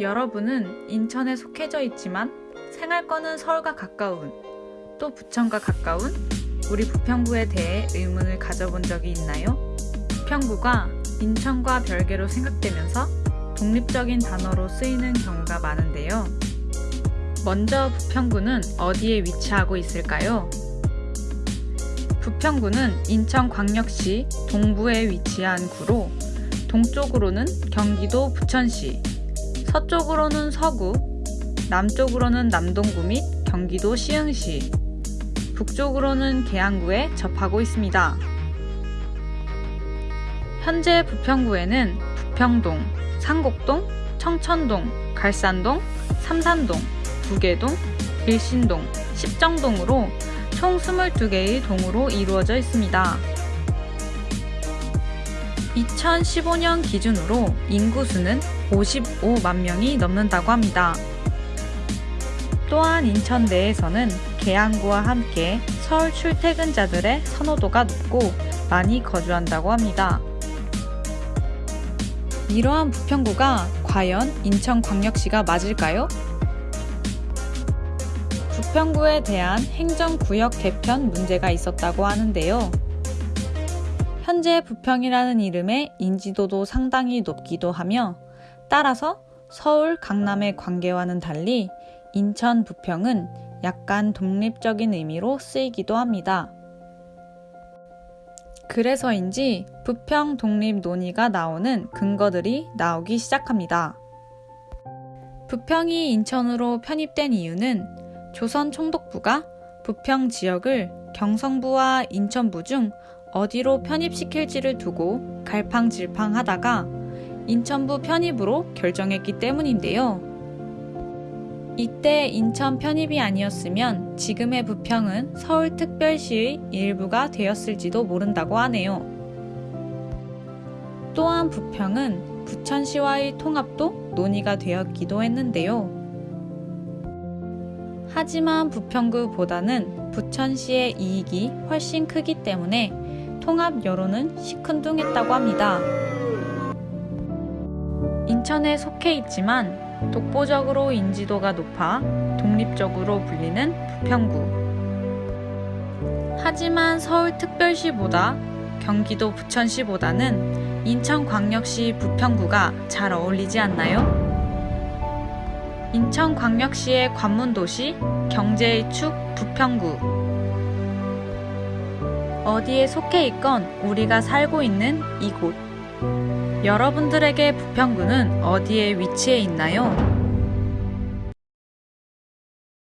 여러분은 인천에 속해져 있지만 생활권은 서울과 가까운 또 부천과 가까운 우리 부평구에 대해 의문을 가져본 적이 있나요? 부평구가 인천과 별개로 생각되면서 독립적인 단어로 쓰이는 경우가 많은데요. 먼저 부평구는 어디에 위치하고 있을까요? 부평구는 인천광역시 동부에 위치한 구로 동쪽으로는 경기도 부천시, 서쪽으로는 서구, 남쪽으로는 남동구 및 경기도 시흥시, 북쪽으로는 계양구에 접하고 있습니다. 현재 부평구에는 부평동, 상곡동, 청천동, 갈산동, 삼산동, 부계동, 일신동, 십정동으로 총 22개의 동으로 이루어져 있습니다. 2015년 기준으로 인구수는 55만 명이 넘는다고 합니다. 또한 인천 내에서는 계양구와 함께 서울 출퇴근자들의 선호도가 높고 많이 거주한다고 합니다. 이러한 부평구가 과연 인천광역시가 맞을까요? 부평구에 대한 행정구역 개편 문제가 있었다고 하는데요. 현재 부평이라는 이름의 인지도도 상당히 높기도 하며 따라서 서울, 강남의 관계와는 달리 인천 부평은 약간 독립적인 의미로 쓰이기도 합니다. 그래서인지 부평 독립 논의가 나오는 근거들이 나오기 시작합니다. 부평이 인천으로 편입된 이유는 조선 총독부가 부평 지역을 경성부와 인천부 중 어디로 편입시킬지를 두고 갈팡질팡 하다가 인천부 편입으로 결정했기 때문인데요. 이때 인천 편입이 아니었으면 지금의 부평은 서울특별시의 일부가 되었을지도 모른다고 하네요. 또한 부평은 부천시와의 통합도 논의가 되었기도 했는데요. 하지만 부평구보다는 부천시의 이익이 훨씬 크기 때문에 통합 여론은 시큰둥했다고 합니다. 인천에 속해 있지만 독보적으로 인지도가 높아 독립적으로 불리는 부평구. 하지만 서울특별시보다 경기도 부천시보다는 인천광역시 부평구가 잘 어울리지 않나요? 인천광역시의 관문도시, 경제의 축 부평구. 어디에 속해 있건 우리가 살고 있는 이곳. 여러분들에게 부평구는 어디에 위치해 있나요?